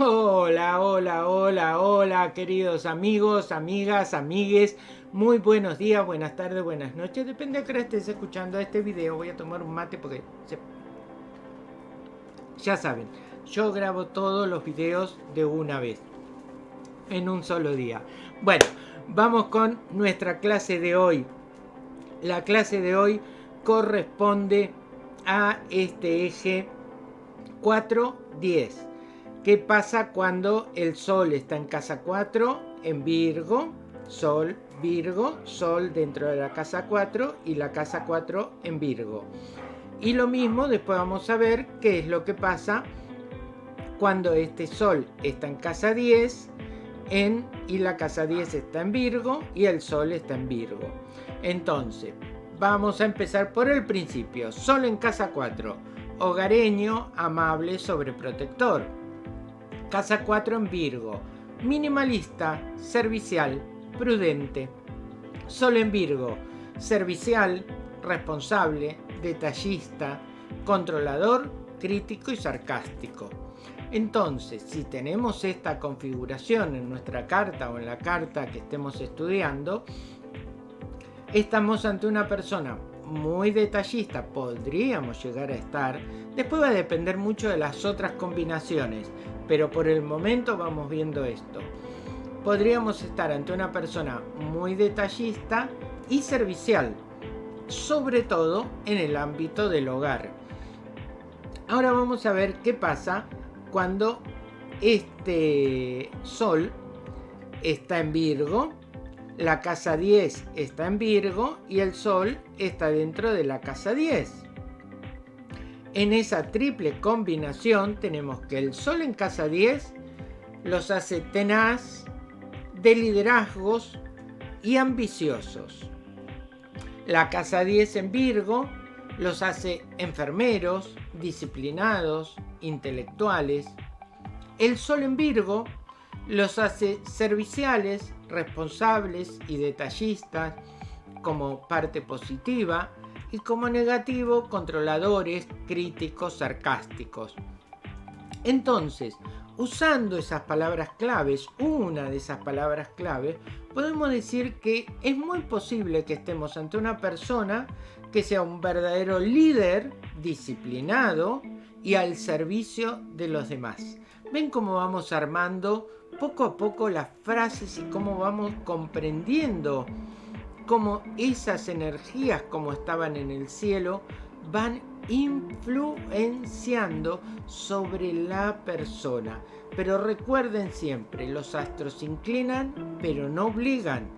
Hola, hola, hola, hola, queridos amigos, amigas, amigues. Muy buenos días, buenas tardes, buenas noches. Depende de que estés escuchando este video. Voy a tomar un mate porque... Ya saben, yo grabo todos los videos de una vez. En un solo día. Bueno, vamos con nuestra clase de hoy. La clase de hoy corresponde a este eje 410 ¿Qué pasa cuando el Sol está en casa 4, en Virgo, Sol, Virgo, Sol dentro de la casa 4 y la casa 4 en Virgo? Y lo mismo después vamos a ver qué es lo que pasa cuando este Sol está en casa 10 en, y la casa 10 está en Virgo y el Sol está en Virgo. Entonces, vamos a empezar por el principio. Sol en casa 4, hogareño, amable, sobreprotector Casa 4 en Virgo. Minimalista, servicial, prudente. Sol en Virgo. Servicial, responsable, detallista, controlador, crítico y sarcástico. Entonces, si tenemos esta configuración en nuestra carta o en la carta que estemos estudiando, estamos ante una persona muy detallista, podríamos llegar a estar. Después va a depender mucho de las otras combinaciones pero por el momento vamos viendo esto. Podríamos estar ante una persona muy detallista y servicial, sobre todo en el ámbito del hogar. Ahora vamos a ver qué pasa cuando este Sol está en Virgo, la casa 10 está en Virgo y el Sol está dentro de la casa 10. En esa triple combinación tenemos que el Sol en casa 10 los hace tenaz, de liderazgos y ambiciosos. La casa 10 en Virgo los hace enfermeros, disciplinados, intelectuales. El Sol en Virgo los hace serviciales, responsables y detallistas como parte positiva y como negativo controladores, críticos, sarcásticos. Entonces, usando esas palabras claves, una de esas palabras claves, podemos decir que es muy posible que estemos ante una persona que sea un verdadero líder, disciplinado y al servicio de los demás. Ven cómo vamos armando poco a poco las frases y cómo vamos comprendiendo cómo esas energías como estaban en el cielo van influenciando sobre la persona. Pero recuerden siempre, los astros inclinan, pero no obligan.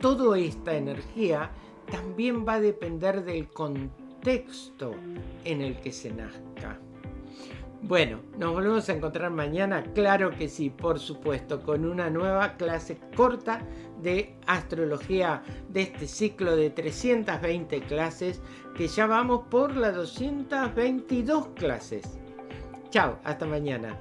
Toda esta energía también va a depender del contexto en el que se nazca. Bueno, nos volvemos a encontrar mañana, claro que sí, por supuesto, con una nueva clase corta de astrología de este ciclo de 320 clases, que ya vamos por las 222 clases. Chao, hasta mañana.